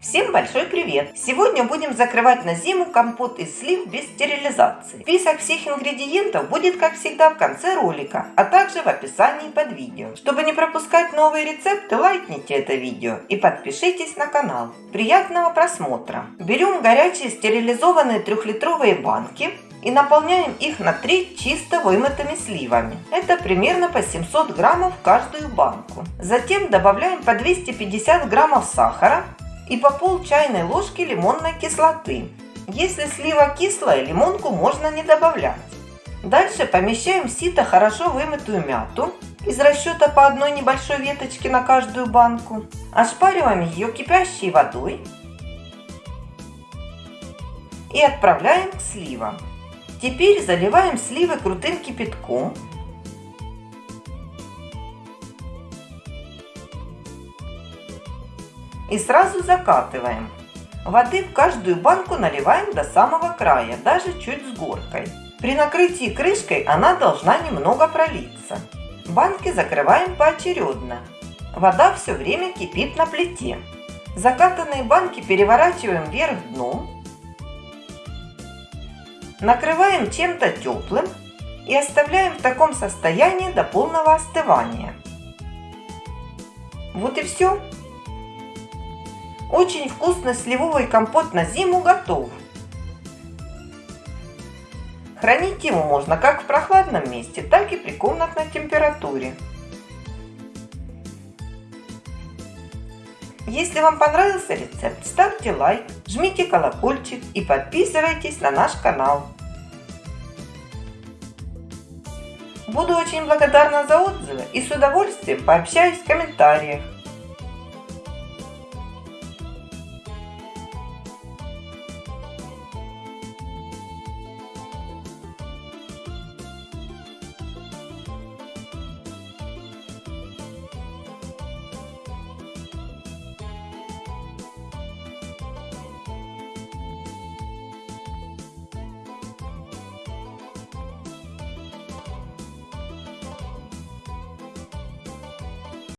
Всем большой привет! Сегодня будем закрывать на зиму компот из слив без стерилизации. Список всех ингредиентов будет как всегда в конце ролика, а также в описании под видео. Чтобы не пропускать новые рецепты, лайкните это видео и подпишитесь на канал. Приятного просмотра! Берем горячие стерилизованные трехлитровые банки и наполняем их на треть чисто вымытыми сливами. Это примерно по 700 граммов каждую банку. Затем добавляем по 250 граммов сахара и по пол чайной ложки лимонной кислоты. Если слива кислая, лимонку можно не добавлять. Дальше помещаем в сито хорошо вымытую мяту из расчета по одной небольшой веточке на каждую банку. Ошпариваем ее кипящей водой и отправляем к сливам. Теперь заливаем сливы крутым кипятком и сразу закатываем. Воды в каждую банку наливаем до самого края, даже чуть с горкой. При накрытии крышкой она должна немного пролиться. Банки закрываем поочередно. Вода все время кипит на плите. Закатанные банки переворачиваем вверх дном. Накрываем чем-то теплым и оставляем в таком состоянии до полного остывания. Вот и все. Очень вкусный сливовый компот на зиму готов. Хранить его можно как в прохладном месте, так и при комнатной температуре. Если вам понравился рецепт, ставьте лайк, жмите колокольчик и подписывайтесь на наш канал. Буду очень благодарна за отзывы и с удовольствием пообщаюсь в комментариях.